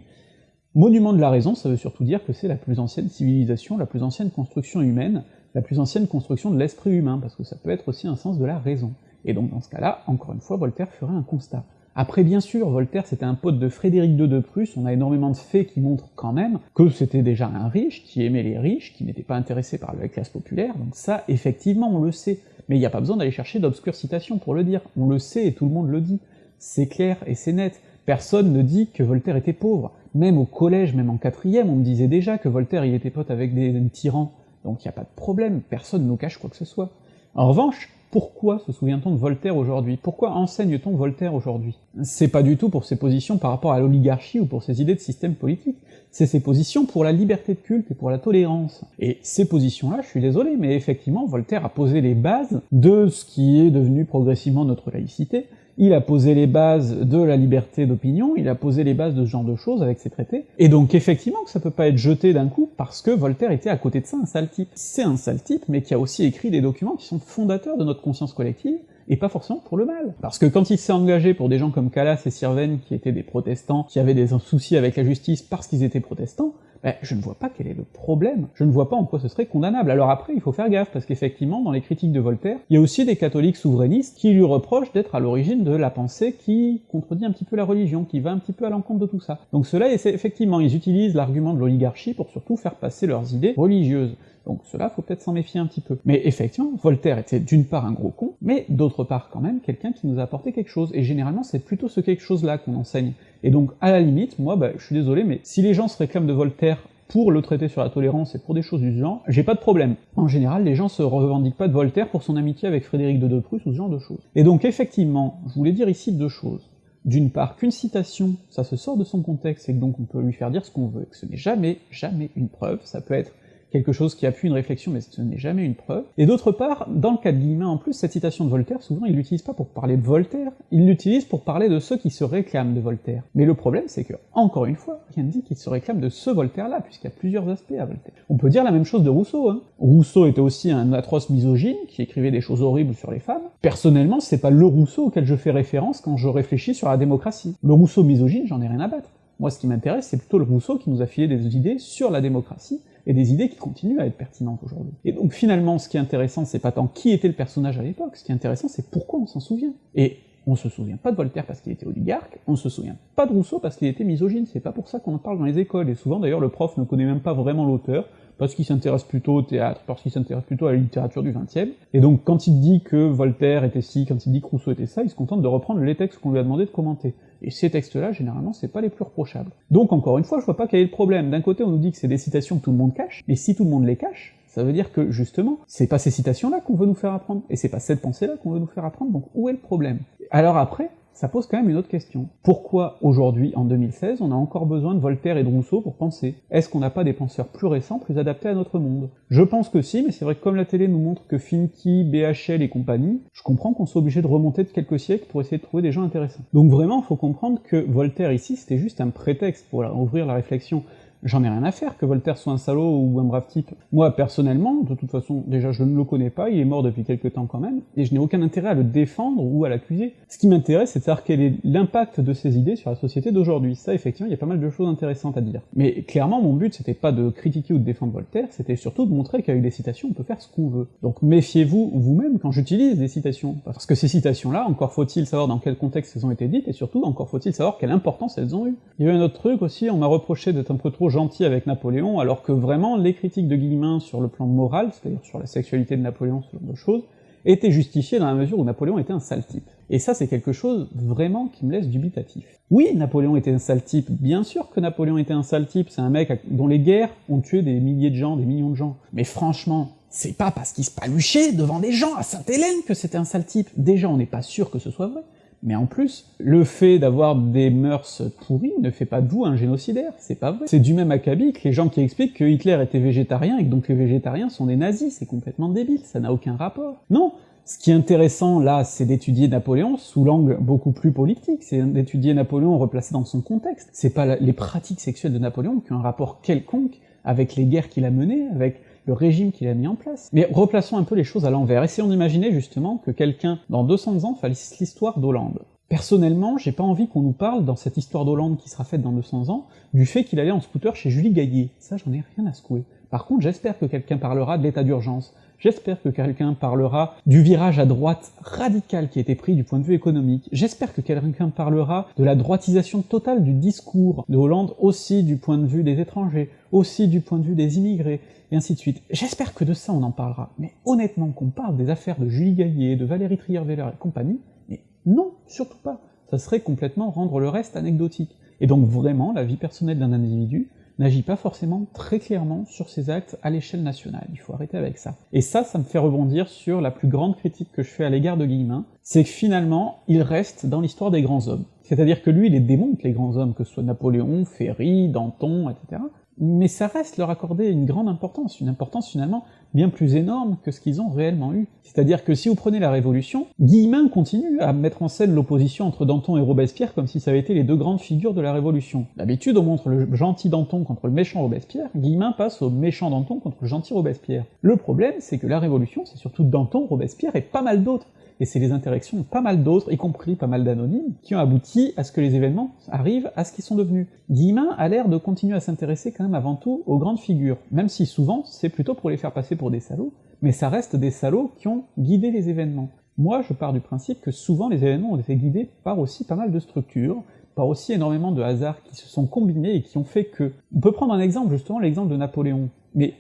monument de la raison, ça veut surtout dire que c'est la plus ancienne civilisation, la plus ancienne construction humaine, la plus ancienne construction de l'esprit humain, parce que ça peut être aussi un sens de la raison. Et donc dans ce cas-là, encore une fois, Voltaire ferait un constat. Après, bien sûr, Voltaire c'était un pote de Frédéric II de Prusse, on a énormément de faits qui montrent quand même que c'était déjà un riche, qui aimait les riches, qui n'était pas intéressé par la classe populaire, donc ça, effectivement, on le sait. Mais il n'y a pas besoin d'aller chercher d'obscures citations pour le dire, on le sait et tout le monde le dit. C'est clair et c'est net. Personne ne dit que Voltaire était pauvre. Même au collège, même en quatrième, on me disait déjà que Voltaire il était pote avec des tyrans, donc il n'y a pas de problème, personne ne nous cache quoi que ce soit. En revanche, pourquoi se souvient-on de Voltaire aujourd'hui? Pourquoi enseigne-t-on Voltaire aujourd'hui? C'est pas du tout pour ses positions par rapport à l'oligarchie ou pour ses idées de système politique, c'est ses positions pour la liberté de culte et pour la tolérance. Et ces positions-là, je suis désolé, mais effectivement, Voltaire a posé les bases de ce qui est devenu progressivement notre laïcité, il a posé les bases de la liberté d'opinion, il a posé les bases de ce genre de choses avec ses traités, et donc effectivement que ça peut pas être jeté d'un coup parce que Voltaire était à côté de ça un sale type. C'est un sale type, mais qui a aussi écrit des documents qui sont fondateurs de notre conscience collective, et pas forcément pour le mal. Parce que quand il s'est engagé pour des gens comme Calas et Sirven, qui étaient des protestants, qui avaient des soucis avec la justice parce qu'ils étaient protestants, ben, je ne vois pas quel est le problème, je ne vois pas en quoi ce serait condamnable. Alors après, il faut faire gaffe, parce qu'effectivement, dans les critiques de Voltaire, il y a aussi des catholiques souverainistes qui lui reprochent d'être à l'origine de la pensée qui contredit un petit peu la religion, qui va un petit peu à l'encontre de tout ça. Donc cela, effectivement, ils utilisent l'argument de l'oligarchie pour surtout faire passer leurs idées religieuses. Donc cela, faut peut-être s'en méfier un petit peu. Mais effectivement, Voltaire était d'une part un gros con, mais d'autre part quand même quelqu'un qui nous a apporté quelque chose, et généralement c'est plutôt ce quelque chose-là qu'on enseigne. Et donc, à la limite, moi, bah, je suis désolé, mais si les gens se réclament de Voltaire pour le traiter sur la tolérance et pour des choses du genre, j'ai pas de problème. En général, les gens se revendiquent pas de Voltaire pour son amitié avec Frédéric de De Prusse ou ce genre de choses. Et donc effectivement, je voulais dire ici deux choses. D'une part, qu'une citation, ça se sort de son contexte, et que donc on peut lui faire dire ce qu'on veut, et que ce n'est jamais, jamais une preuve, ça peut être quelque chose qui appuie une réflexion, mais ce n'est jamais une preuve. Et d'autre part, dans le cas de Guillemin en plus, cette citation de Voltaire, souvent il l'utilise pas pour parler de Voltaire, il l'utilise pour parler de ceux qui se réclament de Voltaire. Mais le problème, c'est que, encore une fois, rien ne dit qu'il se réclame de ce Voltaire-là, puisqu'il y a plusieurs aspects à Voltaire. On peut dire la même chose de Rousseau, hein. Rousseau était aussi un atroce misogyne, qui écrivait des choses horribles sur les femmes. Personnellement, c'est pas le Rousseau auquel je fais référence quand je réfléchis sur la démocratie. Le Rousseau misogyne, j'en ai rien à battre. Moi, ce qui m'intéresse, c'est plutôt le Rousseau qui nous a filé des idées sur la démocratie, et des idées qui continuent à être pertinentes aujourd'hui. Et donc finalement, ce qui est intéressant, c'est pas tant qui était le personnage à l'époque, ce qui est intéressant, c'est pourquoi on s'en souvient. Et on se souvient pas de Voltaire parce qu'il était oligarque, on se souvient pas de Rousseau parce qu'il était misogyne, c'est pas pour ça qu'on en parle dans les écoles, et souvent d'ailleurs le prof ne connaît même pas vraiment l'auteur, parce qu'il s'intéresse plutôt au théâtre, parce qu'il s'intéresse plutôt à la littérature du XXe, et donc quand il dit que Voltaire était ci, quand il dit que Rousseau était ça, il se contente de reprendre les textes qu'on lui a demandé de commenter. Et ces textes-là, généralement, c'est pas les plus reprochables. Donc encore une fois, je vois pas quel est le problème. D'un côté, on nous dit que c'est des citations que tout le monde cache, et si tout le monde les cache, ça veut dire que, justement, c'est pas ces citations-là qu'on veut nous faire apprendre, et c'est pas cette pensée-là qu'on veut nous faire apprendre, donc où est le problème? Alors après, ça pose quand même une autre question. Pourquoi aujourd'hui, en 2016, on a encore besoin de Voltaire et de Rousseau pour penser? Est-ce qu'on n'a pas des penseurs plus récents, plus adaptés à notre monde? Je pense que si, mais c'est vrai que comme la télé nous montre que Finky, BHL et compagnie, je comprends qu'on soit obligé de remonter de quelques siècles pour essayer de trouver des gens intéressants. Donc vraiment, il faut comprendre que Voltaire ici, c'était juste un prétexte pour ouvrir la réflexion j'en ai rien à faire que Voltaire soit un salaud ou un brave type. Moi, personnellement, de toute façon, déjà je ne le connais pas, il est mort depuis quelques temps quand même, et je n'ai aucun intérêt à le défendre ou à l'accuser. Ce qui m'intéresse, c'est de savoir quel est l'impact de ces idées sur la société d'aujourd'hui. Ça, effectivement, il y a pas mal de choses intéressantes à dire. Mais clairement, mon but, c'était pas de critiquer ou de défendre Voltaire, c'était surtout de montrer qu'avec des citations, on peut faire ce qu'on veut. Donc méfiez-vous vous-même quand j'utilise des citations, parce que ces citations-là, encore faut-il savoir dans quel contexte elles ont été dites, et surtout, encore faut-il savoir quelle importance elles ont eu. Il y a eu un autre truc aussi, on m'a reproché d'être un peu trop gentil avec Napoléon, alors que vraiment les critiques de Guillemin sur le plan moral, c'est-à-dire sur la sexualité de Napoléon, ce genre de choses, étaient justifiées dans la mesure où Napoléon était un sale type. Et ça, c'est quelque chose vraiment qui me laisse dubitatif. Oui, Napoléon était un sale type, bien sûr que Napoléon était un sale type, c'est un mec dont les guerres ont tué des milliers de gens, des millions de gens. Mais franchement, c'est pas parce qu'il se paluchait devant des gens à Sainte-Hélène que c'était un sale type. Déjà, on n'est pas sûr que ce soit vrai, Mais en plus, le fait d'avoir des mœurs pourries ne fait pas de vous un génocidaire, c'est pas vrai. C'est du même acabit que les gens qui expliquent que Hitler était végétarien et que donc les végétariens sont des nazis, c'est complètement débile, ça n'a aucun rapport. Non, ce qui est intéressant là, c'est d'étudier Napoléon sous l'angle beaucoup plus politique, c'est d'étudier Napoléon replacé dans son contexte. C'est pas les pratiques sexuelles de Napoléon qui ont un rapport quelconque avec les guerres qu'il a menées, avec le régime qu'il a mis en place. Mais replaçons un peu les choses à l'envers, essayons d'imaginer justement que quelqu'un, dans 200 ans, fasse l'histoire d'Hollande. Personnellement, j'ai pas envie qu'on nous parle, dans cette histoire d'Hollande qui sera faite dans 200 ans, du fait qu'il allait en scooter chez Julie Gaillet. Ça, j'en ai rien à secouer. Par contre, j'espère que quelqu'un parlera de l'état d'urgence, J'espère que quelqu'un parlera du virage à droite radical qui a été pris du point de vue économique. J'espère que quelqu'un parlera de la droitisation totale du discours de Hollande aussi du point de vue des étrangers, aussi du point de vue des immigrés, et ainsi de suite. J'espère que de ça on en parlera. Mais honnêtement, qu'on parle des affaires de Julie Gaillet, de Valérie Trierweiler et compagnie, mais non, surtout pas. Ça serait complètement rendre le reste anecdotique. Et donc vraiment, la vie personnelle d'un individu, n'agit pas forcément très clairement sur ses actes à l'échelle nationale, il faut arrêter avec ça. Et ça, ça me fait rebondir sur la plus grande critique que je fais à l'égard de Guillemin, c'est que finalement, il reste dans l'histoire des grands hommes. C'est-à-dire que lui, il les démonte, les grands hommes, que ce soit Napoléon, Ferry, Danton, etc., mais ça reste leur accorder une grande importance, une importance finalement bien plus énorme que ce qu'ils ont réellement eu. C'est-à-dire que si vous prenez la Révolution, Guillemin continue à mettre en scène l'opposition entre Danton et Robespierre comme si ça avait été les deux grandes figures de la Révolution. D'habitude, on montre le gentil Danton contre le méchant Robespierre, Guillemin passe au méchant Danton contre le gentil Robespierre. Le problème, c'est que la Révolution, c'est surtout Danton, Robespierre et pas mal d'autres et c'est les interactions de pas mal d'autres, y compris pas mal d'anonymes, qui ont abouti à ce que les événements arrivent à ce qu'ils sont devenus. Guillemin a l'air de continuer à s'intéresser quand même avant tout aux grandes figures, même si souvent c'est plutôt pour les faire passer pour des salauds, mais ça reste des salauds qui ont guidé les événements. Moi, je pars du principe que souvent les événements ont été guidés par aussi pas mal de structures, par aussi énormément de hasards qui se sont combinés et qui ont fait que... On peut prendre un exemple, justement, l'exemple de Napoléon. Mais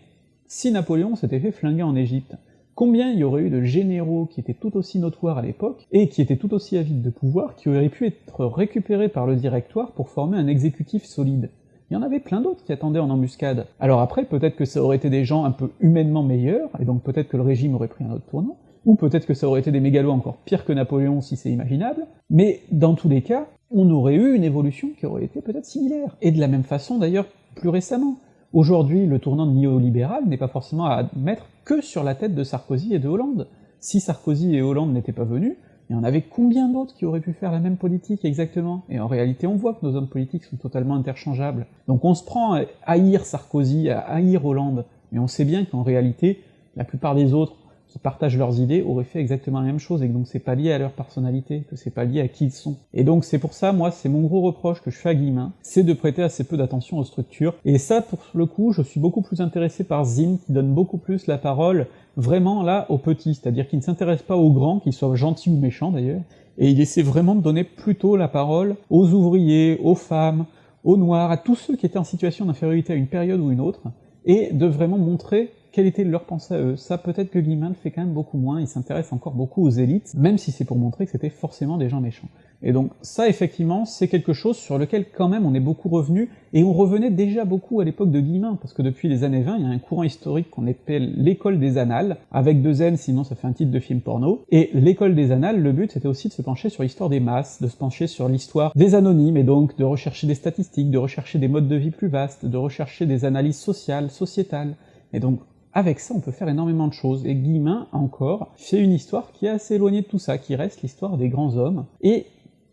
si Napoléon s'était fait flinguer en Égypte, Combien il y aurait eu de généraux qui étaient tout aussi notoires à l'époque, et qui étaient tout aussi avides de pouvoir, qui auraient pu être récupérés par le directoire pour former un exécutif solide il y en avait plein d'autres qui attendaient en embuscade. Alors après, peut-être que ça aurait été des gens un peu humainement meilleurs, et donc peut-être que le régime aurait pris un autre tournant, ou peut-être que ça aurait été des mégalos encore pires que Napoléon si c'est imaginable, mais dans tous les cas, on aurait eu une évolution qui aurait été peut-être similaire. Et de la même façon d'ailleurs plus récemment. Aujourd'hui, le tournant néolibéral n'est pas forcément à mettre que sur la tête de Sarkozy et de Hollande. Si Sarkozy et Hollande n'étaient pas venus, il y en avait combien d'autres qui auraient pu faire la même politique exactement? Et en réalité, on voit que nos hommes politiques sont totalement interchangeables. Donc on se prend à haïr Sarkozy, à haïr Hollande, mais on sait bien qu'en réalité, la plupart des autres qui partagent leurs idées auraient fait exactement la même chose, et donc c'est pas lié à leur personnalité, que c'est pas lié à qui ils sont. Et donc c'est pour ça, moi, c'est mon gros reproche que je fais à Guillemin, c'est de prêter assez peu d'attention aux structures, et ça, pour le coup, je suis beaucoup plus intéressé par Zim, qui donne beaucoup plus la parole vraiment là aux petits, c'est-à-dire qu'il ne s'intéresse pas aux grands, qu'ils soient gentils ou méchants d'ailleurs, et il essaie vraiment de donner plutôt la parole aux ouvriers, aux femmes, aux noirs, à tous ceux qui étaient en situation d'infériorité à une période ou une autre, et de vraiment montrer quelle était leur pensée à eux. Ça, peut-être que Guillemin le fait quand même beaucoup moins, il s'intéresse encore beaucoup aux élites, même si c'est pour montrer que c'était forcément des gens méchants. Et donc ça, effectivement, c'est quelque chose sur lequel quand même on est beaucoup revenu, et on revenait déjà beaucoup à l'époque de Guillemin, parce que depuis les années 20, il y a un courant historique qu'on appelle l'école des annales, avec deux N, sinon ça fait un titre de film porno, et l'école des annales, le but c'était aussi de se pencher sur l'histoire des masses, de se pencher sur l'histoire des anonymes, et donc de rechercher des statistiques, de rechercher des modes de vie plus vastes, de rechercher des analyses sociales, sociétales, et donc avec ça, on peut faire énormément de choses, et Guillemin, encore, fait une histoire qui est assez éloignée de tout ça, qui reste l'histoire des grands hommes, et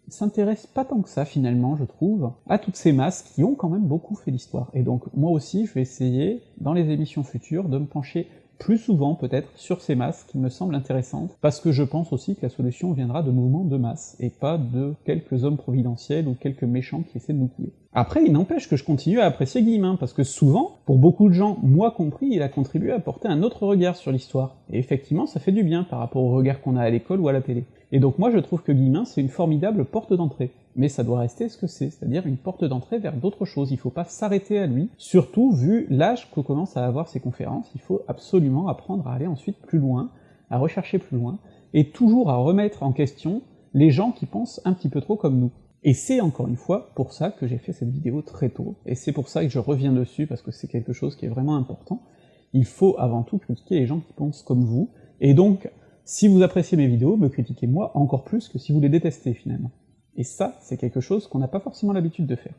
s'intéresse pas tant que ça, finalement, je trouve, à toutes ces masses qui ont quand même beaucoup fait l'histoire. Et donc, moi aussi, je vais essayer, dans les émissions futures, de me pencher plus souvent peut-être sur ces masses qui me semblent intéressantes, parce que je pense aussi que la solution viendra de mouvements de masse, et pas de quelques hommes providentiels ou quelques méchants qui essaient de nous couler. Après, il n'empêche que je continue à apprécier Guillemin, parce que souvent, pour beaucoup de gens, moi compris, il a contribué à porter un autre regard sur l'histoire, et effectivement ça fait du bien par rapport au regard qu'on a à l'école ou à la télé. Et donc moi je trouve que Guillemin c'est une formidable porte d'entrée. Mais ça doit rester ce que c'est, c'est-à-dire une porte d'entrée vers d'autres choses, il faut pas s'arrêter à lui, surtout vu l'âge que commence à avoir ces conférences, il faut absolument apprendre à aller ensuite plus loin, à rechercher plus loin, et toujours à remettre en question les gens qui pensent un petit peu trop comme nous. Et c'est encore une fois pour ça que j'ai fait cette vidéo très tôt, et c'est pour ça que je reviens dessus, parce que c'est quelque chose qui est vraiment important, il faut avant tout critiquer les gens qui pensent comme vous, et donc Si vous appréciez mes vidéos, me critiquez moi encore plus que si vous les détestez finalement. Et ça, c'est quelque chose qu'on n'a pas forcément l'habitude de faire.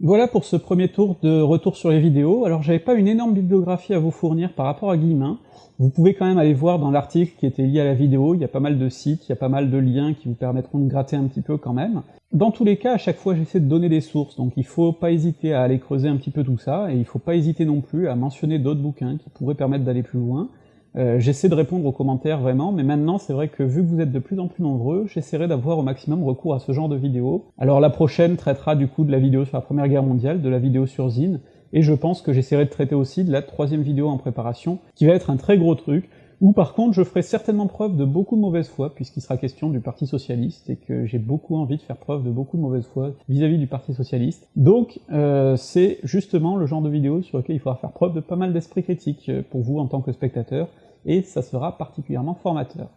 Voilà pour ce premier tour de retour sur les vidéos. Alors j'avais pas une énorme bibliographie à vous fournir par rapport à Guillemin. Vous pouvez quand même aller voir dans l'article qui était lié à la vidéo, il y a pas mal de sites, il y a pas mal de liens qui vous permettront de gratter un petit peu quand même. Dans tous les cas, à chaque fois j'essaie de donner des sources, donc il faut pas hésiter à aller creuser un petit peu tout ça, et il faut pas hésiter non plus à mentionner d'autres bouquins qui pourraient permettre d'aller plus loin. Euh, j'essaie de répondre aux commentaires vraiment, mais maintenant c'est vrai que vu que vous êtes de plus en plus nombreux, j'essaierai d'avoir au maximum recours à ce genre de vidéos. Alors la prochaine traitera du coup de la vidéo sur la Première Guerre mondiale, de la vidéo sur Zine, et je pense que j'essaierai de traiter aussi de la troisième vidéo en préparation, qui va être un très gros truc, où par contre je ferai certainement preuve de beaucoup de mauvaise foi, puisqu'il sera question du Parti Socialiste, et que j'ai beaucoup envie de faire preuve de beaucoup de mauvaise foi vis-à-vis du Parti Socialiste. Donc euh, c'est justement le genre de vidéo sur lequel il faudra faire preuve de pas mal d'esprit critique euh, pour vous en tant que spectateur, et ça sera particulièrement formateur.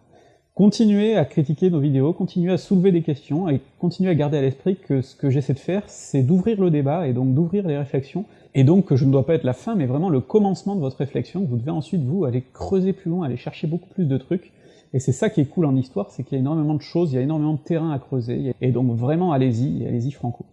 Continuez à critiquer nos vidéos, continuez à soulever des questions, et continuez à garder à l'esprit que ce que j'essaie de faire, c'est d'ouvrir le débat, et donc d'ouvrir les réflexions, et donc que je ne dois pas être la fin, mais vraiment le commencement de votre réflexion, vous devez ensuite, vous, aller creuser plus loin, aller chercher beaucoup plus de trucs, et c'est ça qui est cool en histoire, c'est qu'il y a énormément de choses, il y a énormément de terrain à creuser, et donc vraiment allez-y, allez-y franco.